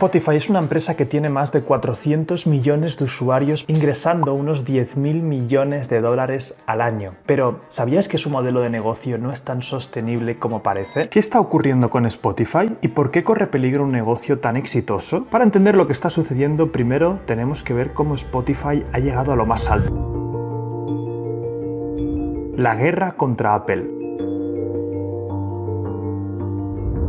Spotify es una empresa que tiene más de 400 millones de usuarios ingresando unos 10.000 millones de dólares al año. Pero, ¿sabías que su modelo de negocio no es tan sostenible como parece? ¿Qué está ocurriendo con Spotify y por qué corre peligro un negocio tan exitoso? Para entender lo que está sucediendo, primero tenemos que ver cómo Spotify ha llegado a lo más alto. La guerra contra Apple.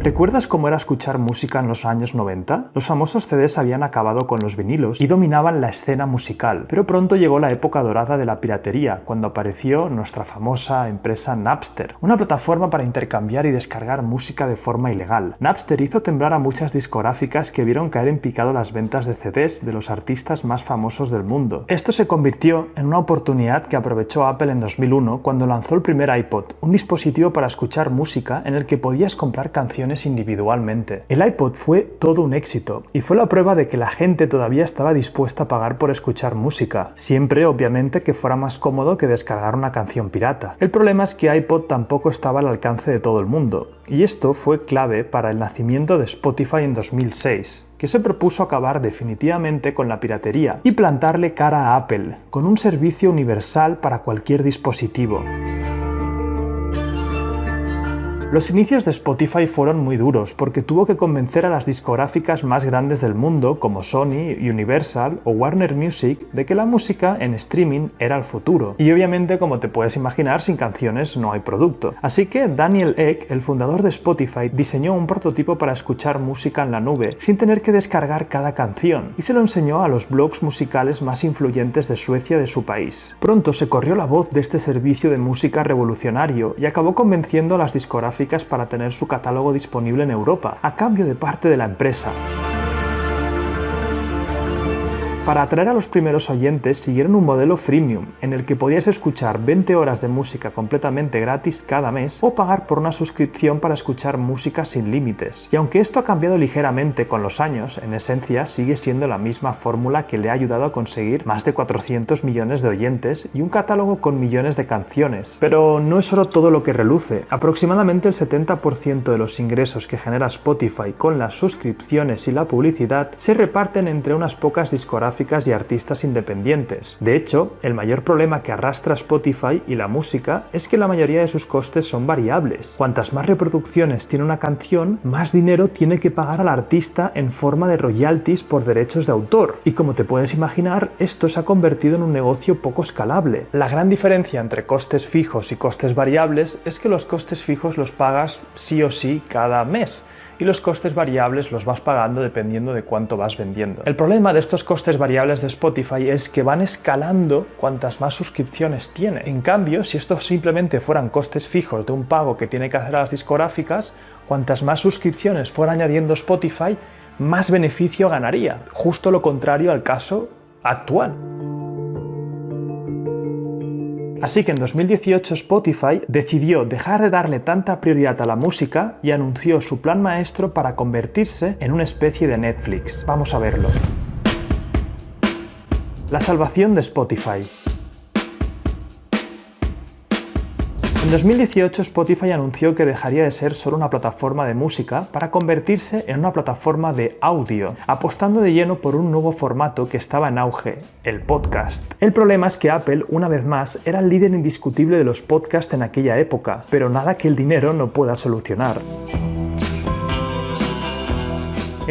¿Recuerdas cómo era escuchar música en los años 90? Los famosos CDs habían acabado con los vinilos y dominaban la escena musical, pero pronto llegó la época dorada de la piratería, cuando apareció nuestra famosa empresa Napster, una plataforma para intercambiar y descargar música de forma ilegal. Napster hizo temblar a muchas discográficas que vieron caer en picado las ventas de CDs de los artistas más famosos del mundo. Esto se convirtió en una oportunidad que aprovechó Apple en 2001 cuando lanzó el primer iPod, un dispositivo para escuchar música en el que podías comprar canciones individualmente. El iPod fue todo un éxito y fue la prueba de que la gente todavía estaba dispuesta a pagar por escuchar música, siempre obviamente que fuera más cómodo que descargar una canción pirata. El problema es que iPod tampoco estaba al alcance de todo el mundo, y esto fue clave para el nacimiento de Spotify en 2006 que se propuso acabar definitivamente con la piratería y plantarle cara a Apple, con un servicio universal para cualquier dispositivo. Los inicios de Spotify fueron muy duros porque tuvo que convencer a las discográficas más grandes del mundo como Sony, Universal o Warner Music de que la música en streaming era el futuro. Y obviamente como te puedes imaginar sin canciones no hay producto. Así que Daniel Ek, el fundador de Spotify, diseñó un prototipo para escuchar música en la nube sin tener que descargar cada canción y se lo enseñó a los blogs musicales más influyentes de Suecia de su país. Pronto se corrió la voz de este servicio de música revolucionario y acabó convenciendo a las discográficas para tener su catálogo disponible en Europa, a cambio de parte de la empresa. Para atraer a los primeros oyentes siguieron un modelo freemium, en el que podías escuchar 20 horas de música completamente gratis cada mes o pagar por una suscripción para escuchar música sin límites. Y aunque esto ha cambiado ligeramente con los años, en esencia sigue siendo la misma fórmula que le ha ayudado a conseguir más de 400 millones de oyentes y un catálogo con millones de canciones. Pero no es solo todo lo que reluce. Aproximadamente el 70% de los ingresos que genera Spotify con las suscripciones y la publicidad se reparten entre unas pocas discográficas y artistas independientes. De hecho, el mayor problema que arrastra Spotify y la música es que la mayoría de sus costes son variables. Cuantas más reproducciones tiene una canción, más dinero tiene que pagar al artista en forma de royalties por derechos de autor. Y como te puedes imaginar, esto se ha convertido en un negocio poco escalable. La gran diferencia entre costes fijos y costes variables es que los costes fijos los pagas sí o sí cada mes y los costes variables los vas pagando dependiendo de cuánto vas vendiendo. El problema de estos costes variables de Spotify es que van escalando cuantas más suscripciones tiene. En cambio, si estos simplemente fueran costes fijos de un pago que tiene que hacer a las discográficas, cuantas más suscripciones fuera añadiendo Spotify, más beneficio ganaría. Justo lo contrario al caso actual. Así que en 2018 Spotify decidió dejar de darle tanta prioridad a la música y anunció su plan maestro para convertirse en una especie de Netflix. Vamos a verlo. La salvación de Spotify. En 2018 Spotify anunció que dejaría de ser solo una plataforma de música para convertirse en una plataforma de audio, apostando de lleno por un nuevo formato que estaba en auge, el podcast. El problema es que Apple, una vez más, era el líder indiscutible de los podcasts en aquella época, pero nada que el dinero no pueda solucionar.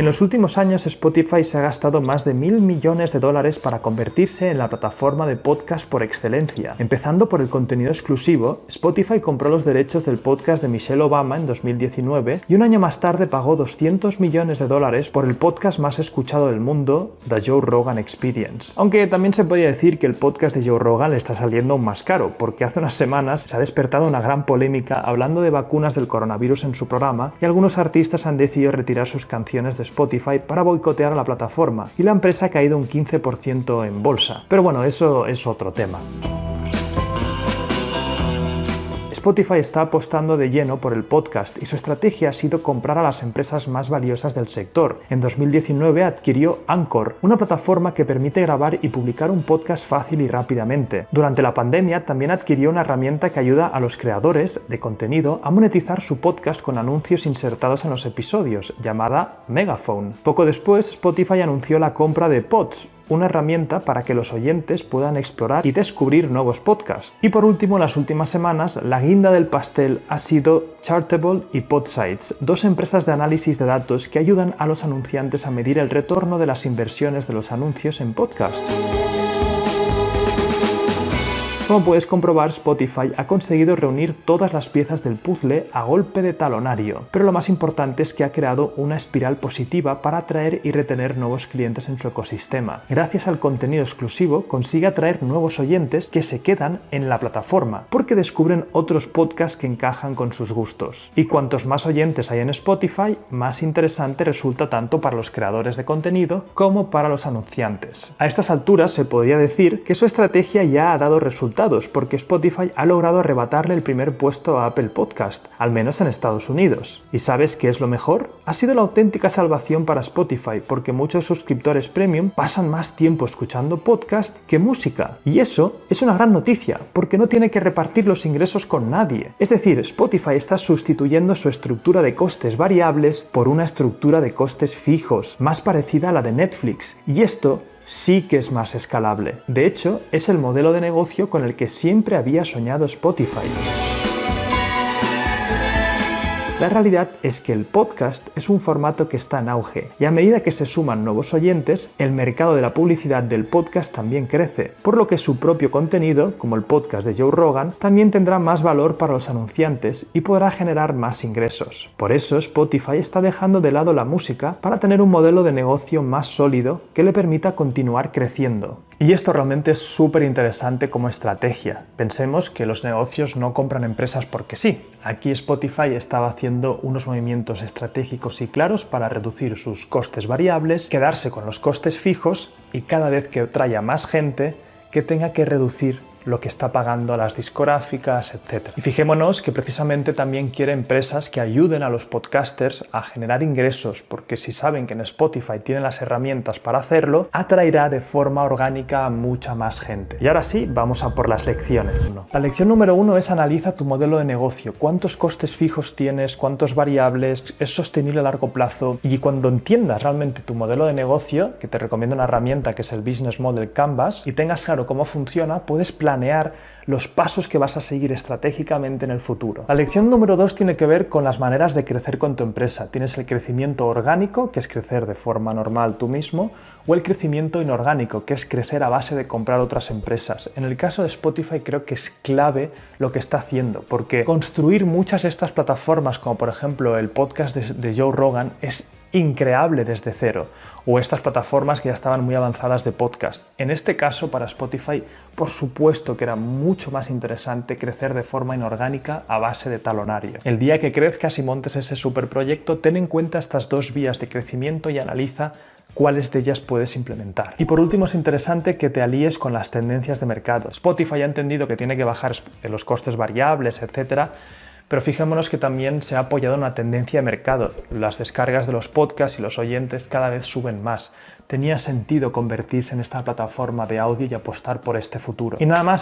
En los últimos años Spotify se ha gastado más de mil millones de dólares para convertirse en la plataforma de podcast por excelencia. Empezando por el contenido exclusivo, Spotify compró los derechos del podcast de Michelle Obama en 2019 y un año más tarde pagó 200 millones de dólares por el podcast más escuchado del mundo, The Joe Rogan Experience. Aunque también se podría decir que el podcast de Joe Rogan le está saliendo aún más caro, porque hace unas semanas se ha despertado una gran polémica hablando de vacunas del coronavirus en su programa y algunos artistas han decidido retirar sus canciones Spotify para boicotear a la plataforma y la empresa ha caído un 15% en bolsa. Pero bueno, eso es otro tema. Spotify está apostando de lleno por el podcast y su estrategia ha sido comprar a las empresas más valiosas del sector. En 2019 adquirió Anchor, una plataforma que permite grabar y publicar un podcast fácil y rápidamente. Durante la pandemia también adquirió una herramienta que ayuda a los creadores de contenido a monetizar su podcast con anuncios insertados en los episodios, llamada Megaphone. Poco después, Spotify anunció la compra de Pods, una herramienta para que los oyentes puedan explorar y descubrir nuevos podcasts. Y por último, en las últimas semanas, la guinda del pastel ha sido Chartable y Podsites, dos empresas de análisis de datos que ayudan a los anunciantes a medir el retorno de las inversiones de los anuncios en podcast. Como puedes comprobar, Spotify ha conseguido reunir todas las piezas del puzzle a golpe de talonario, pero lo más importante es que ha creado una espiral positiva para atraer y retener nuevos clientes en su ecosistema. Gracias al contenido exclusivo, consigue atraer nuevos oyentes que se quedan en la plataforma, porque descubren otros podcasts que encajan con sus gustos. Y cuantos más oyentes hay en Spotify, más interesante resulta tanto para los creadores de contenido como para los anunciantes. A estas alturas se podría decir que su estrategia ya ha dado resultados porque Spotify ha logrado arrebatarle el primer puesto a Apple Podcast, al menos en Estados Unidos. ¿Y sabes qué es lo mejor? Ha sido la auténtica salvación para Spotify porque muchos suscriptores premium pasan más tiempo escuchando podcast que música. Y eso es una gran noticia, porque no tiene que repartir los ingresos con nadie. Es decir, Spotify está sustituyendo su estructura de costes variables por una estructura de costes fijos, más parecida a la de Netflix. Y esto sí que es más escalable. De hecho, es el modelo de negocio con el que siempre había soñado Spotify. La realidad es que el podcast es un formato que está en auge y a medida que se suman nuevos oyentes, el mercado de la publicidad del podcast también crece, por lo que su propio contenido, como el podcast de Joe Rogan, también tendrá más valor para los anunciantes y podrá generar más ingresos. Por eso Spotify está dejando de lado la música para tener un modelo de negocio más sólido que le permita continuar creciendo. Y esto realmente es súper interesante como estrategia. Pensemos que los negocios no compran empresas porque sí. Aquí Spotify estaba haciendo unos movimientos estratégicos y claros para reducir sus costes variables, quedarse con los costes fijos y cada vez que traiga más gente que tenga que reducir lo que está pagando a las discográficas, etc. Y fijémonos que precisamente también quiere empresas que ayuden a los podcasters a generar ingresos, porque si saben que en Spotify tienen las herramientas para hacerlo, atraerá de forma orgánica a mucha más gente. Y ahora sí, vamos a por las lecciones. La lección número uno es analiza tu modelo de negocio. ¿Cuántos costes fijos tienes? ¿Cuántos variables? ¿Es sostenible a largo plazo? Y cuando entiendas realmente tu modelo de negocio, que te recomiendo una herramienta que es el Business Model Canvas, y tengas claro cómo funciona, puedes planear planear los pasos que vas a seguir estratégicamente en el futuro. La lección número dos tiene que ver con las maneras de crecer con tu empresa. Tienes el crecimiento orgánico, que es crecer de forma normal tú mismo, o el crecimiento inorgánico, que es crecer a base de comprar otras empresas. En el caso de Spotify creo que es clave lo que está haciendo, porque construir muchas de estas plataformas, como por ejemplo el podcast de Joe Rogan, es increable desde cero, o estas plataformas que ya estaban muy avanzadas de podcast. En este caso, para Spotify, por supuesto que era mucho más interesante crecer de forma inorgánica a base de talonario. El día que crezcas y montes ese superproyecto, ten en cuenta estas dos vías de crecimiento y analiza cuáles de ellas puedes implementar. Y por último es interesante que te alíes con las tendencias de mercado. Spotify ha entendido que tiene que bajar los costes variables, etcétera, pero fijémonos que también se ha apoyado una tendencia de mercado. Las descargas de los podcasts y los oyentes cada vez suben más. Tenía sentido convertirse en esta plataforma de audio y apostar por este futuro. Y nada más,